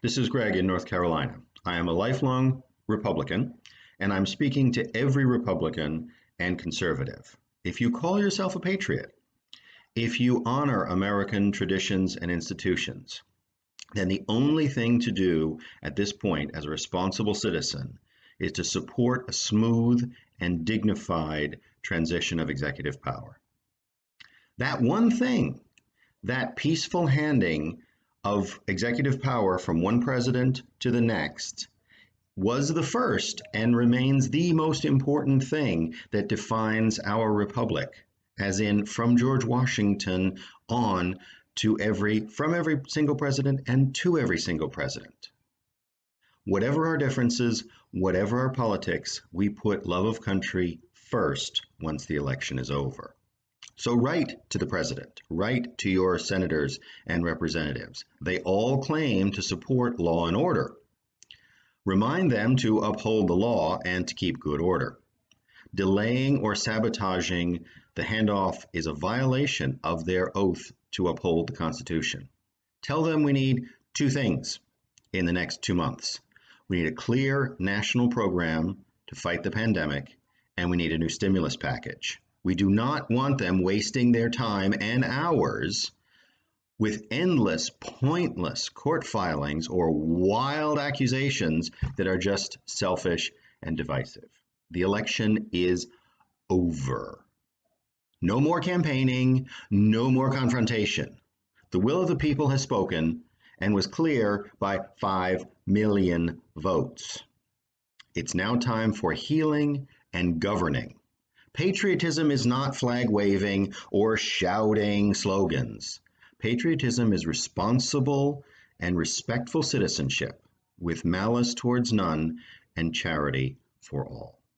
This is Greg in North Carolina. I am a lifelong Republican, and I'm speaking to every Republican and conservative. If you call yourself a patriot, if you honor American traditions and institutions, then the only thing to do at this point as a responsible citizen is to support a smooth and dignified transition of executive power. That one thing, that peaceful handing of executive power from one president to the next was the first and remains the most important thing that defines our republic as in from George Washington on to every from every single president and to every single president. Whatever our differences whatever our politics we put love of country first once the election is over so write to the president, write to your senators and representatives. They all claim to support law and order. Remind them to uphold the law and to keep good order. Delaying or sabotaging the handoff is a violation of their oath to uphold the Constitution. Tell them we need two things in the next two months. We need a clear national program to fight the pandemic, and we need a new stimulus package. We do not want them wasting their time and hours with endless, pointless court filings or wild accusations that are just selfish and divisive. The election is over. No more campaigning, no more confrontation. The will of the people has spoken and was clear by 5 million votes. It's now time for healing and governing. Patriotism is not flag waving or shouting slogans. Patriotism is responsible and respectful citizenship with malice towards none and charity for all.